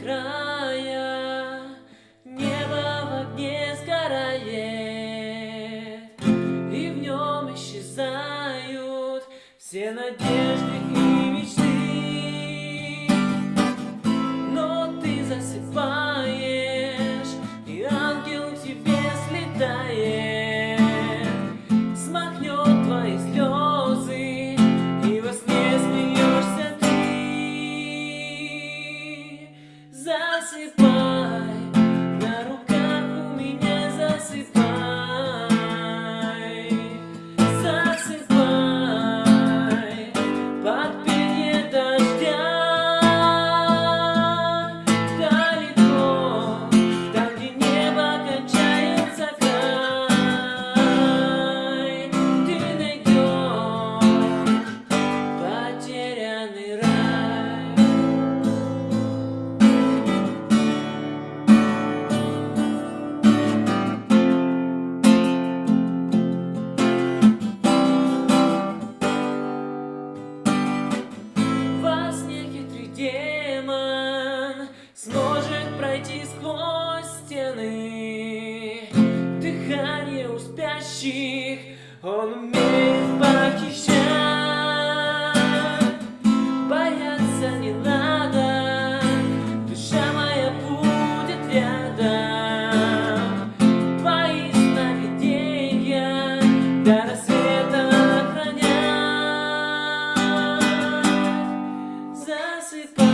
края, небо в огне сгорает, и в нем исчезают все надежды possible. демон сможет пройти сквозь стены. Дыхание у спящих он умеет похищать. Бояться не надо. c'est pas